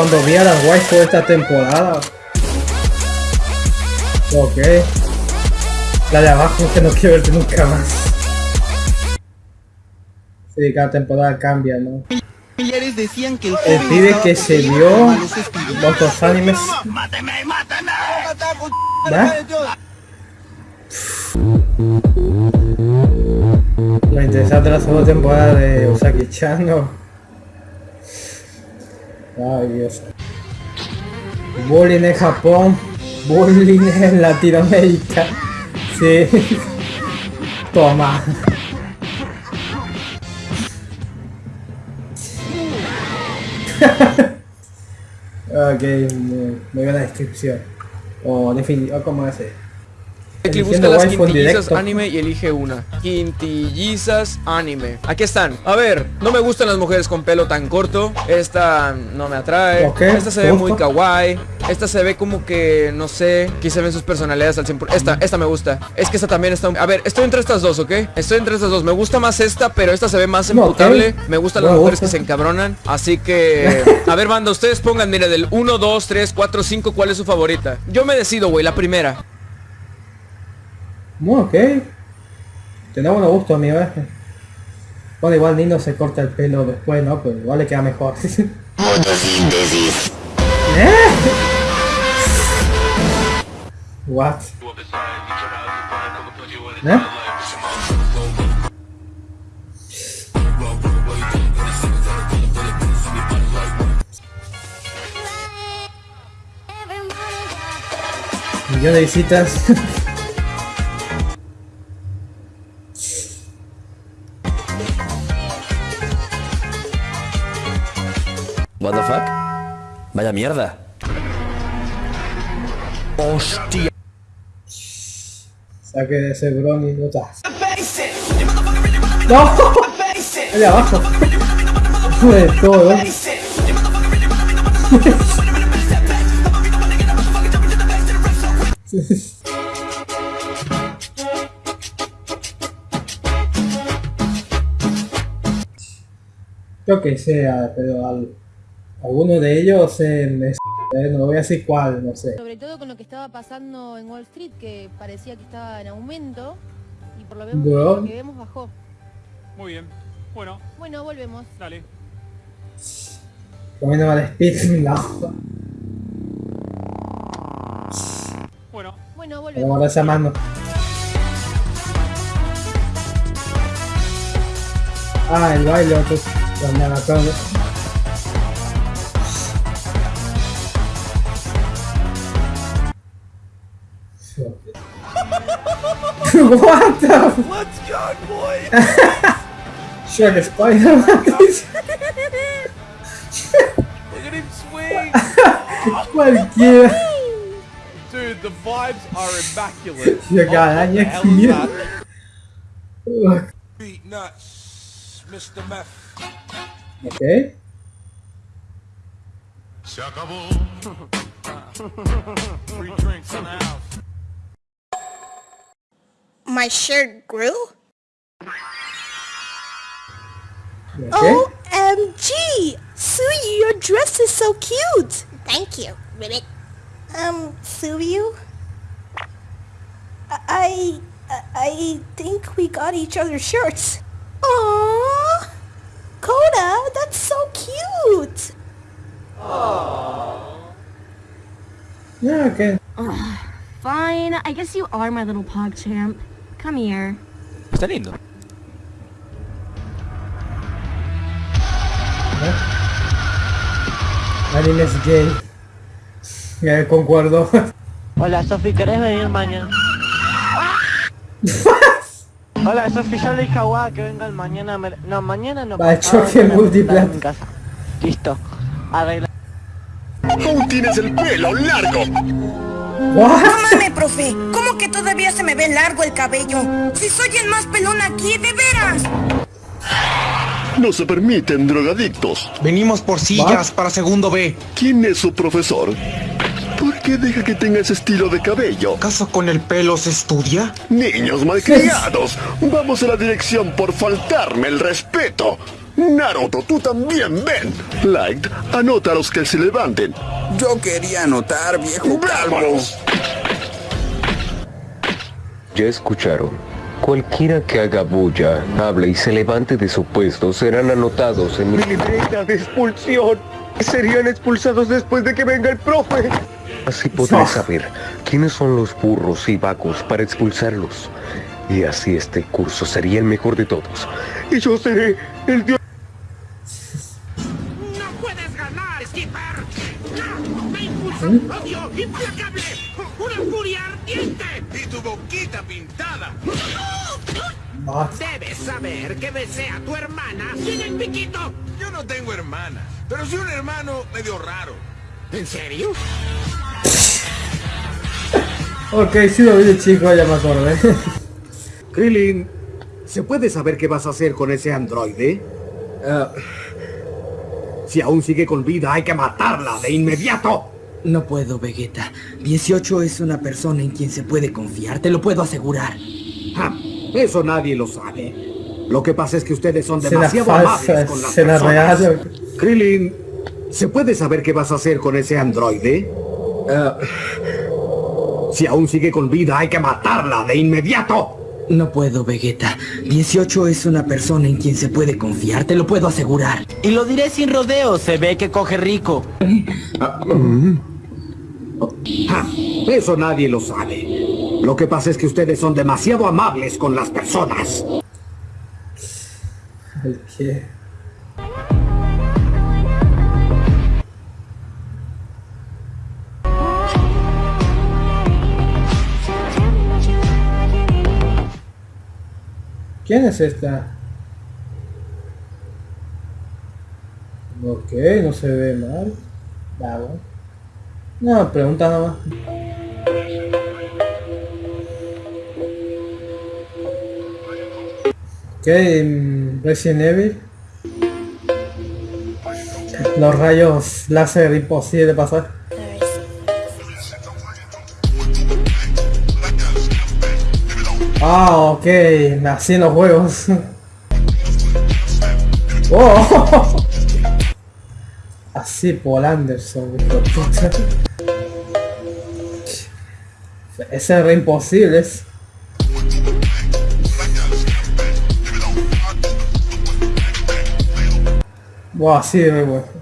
cuando vi a las waifu esta temporada. Ok. La de abajo que no quiero verte nunca más. Sí, cada temporada cambia, ¿no? familiares decían que el pibe que se vio por malos espíritus. otros animes. ¿Va? Lo interesante de la segunda temporada de Usaki-chan, ¿no? Ay, Dios. Bullying en Japón, bullying en Latinoamérica. Sí. Toma. ok, muy, muy buena descripción. O definición, ¿cómo es? Busca las quintillizas anime y elige una. Quintillizas anime. Aquí están. A ver, no me gustan las mujeres con pelo tan corto. Esta no me atrae. Esta se ¿te ve gusta? muy kawaii. Esta se ve como que, no sé, aquí se ven sus personalidades al 100%. Esta, esta me gusta. Es que esta también está... A ver, estoy entre estas dos, ¿ok? Estoy entre estas dos. Me gusta más esta, pero esta se ve más No. Me gustan las mujeres que se encabronan. Así que... A ver, banda, ustedes pongan, mire, del 1, 2, 3, 4, 5, ¿cuál es su favorita? Yo me decido, güey, la primera. Muy ok. Tendrá buen gusto, amigo. ¿eh? Bueno, igual Nino se corta el pelo después, ¿no? Pero igual le queda mejor. ¿Eh? What? ¿Eh? Millón de visitas. What the fuck? Vaya mierda. Hostia. Saque de ese brony no estás. ¡No! Allá abajo. De todo. Yo que sea, pero al, alguno de ellos eh, eh, no voy a decir cuál, no sé. Sobre todo con lo que estaba pasando en Wall Street, que parecía que estaba en aumento y por lo, vemos- lo que vemos bajó. Muy bien. Bueno, Bueno, volvemos. dale. Comiendo al speed, no. Bueno, Bueno, volvemos. guardar esa mano. Ah, el baile, maratones. what the? Let's go, boy! Sugar spider. Look at him swing! what a gear! Dude, the vibes are immaculate. You got that, yakıyor. Beat nuts, Mr. Meth. Okay. Chuckable. Free drinks in the house. My shirt grew? Ok. OMG! Suyu, your dress is so cute! Thank you, Ribbit. Um, Suyu? I... I, I think we got each other's shirts. Aww! Coda, that's so cute! Yeah, ok. Fine, I guess you are my little pog champ. Come here. Está lindo. Anime es gay. Ya concuerdo. Hola Sofi, ¿querés venir mañana? Hola Sofi, yo le dije a Guada que vengan mañana, me- no, mañana no. Va, pasado, choque casa. Listo, arregla. Aún tienes el pelo largo. What? Mámame, profe. ¿Cómo que todavía se me ve largo el cabello? Si soy el más pelón aquí, de veras. No se permiten drogadictos. Venimos por sillas para segundo B. ¿Quién es su profesor? ¿Por qué deja que tenga ese estilo de cabello? ¿Acaso con el pelo se estudia? Niños malcriados, vamos a la dirección por faltarme el respeto. Naruto, tú también, ven. Light, anota a los que se levanten. Yo quería anotar, viejo calvo. Ya escucharon. Cualquiera que haga bulla, hable y se levante de su puesto serán anotados en mi libreta de expulsión. Serían expulsados después de que venga el profe. Así podré saber quiénes son los burros y vacos para expulsarlos. Y así este curso sería el mejor de todos. Y yo seré el dios. Odio implacable! ¡Una furia ardiente! ¡Y tu boquita pintada! Debes saber que besé a tu hermana sin el piquito. Yo no tengo hermana, pero sí un hermano medio raro. ¿En serio? Ok, sí lo vi de chico, ya me acordé. Krillin, ¿se puede saber qué vas a hacer con ese androide? Ah. si aún sigue con vida, hay que matarla de inmediato. No puedo, Vegeta. 18 es una persona en quien se puede confiar, te lo puedo asegurar. Ja, eso nadie lo sabe. Lo que pasa es que ustedes son demasiado falsa, amables con las personas. real. Krillin, ¿se puede saber qué vas a hacer con ese androide? Ah. si aún sigue con vida, hay que matarla de inmediato. No puedo, Vegeta. 18 es una persona en quien se puede confiar, te lo puedo asegurar. Y lo diré sin rodeos, se ve que coge rico. Ja, eso nadie lo sabe. Lo que pasa es que ustedes son demasiado amables con las personas. ¿Quién es esta? Ok, no se ve mal. Va, bueno. No, pregunta nomás. Mm, Resident Evil. Los rayos láser imposible de pasar. Ah, ok, así en los juegos. Oh. Así Paul Anderson. Ese es re imposible. es- Wow, así de bueno.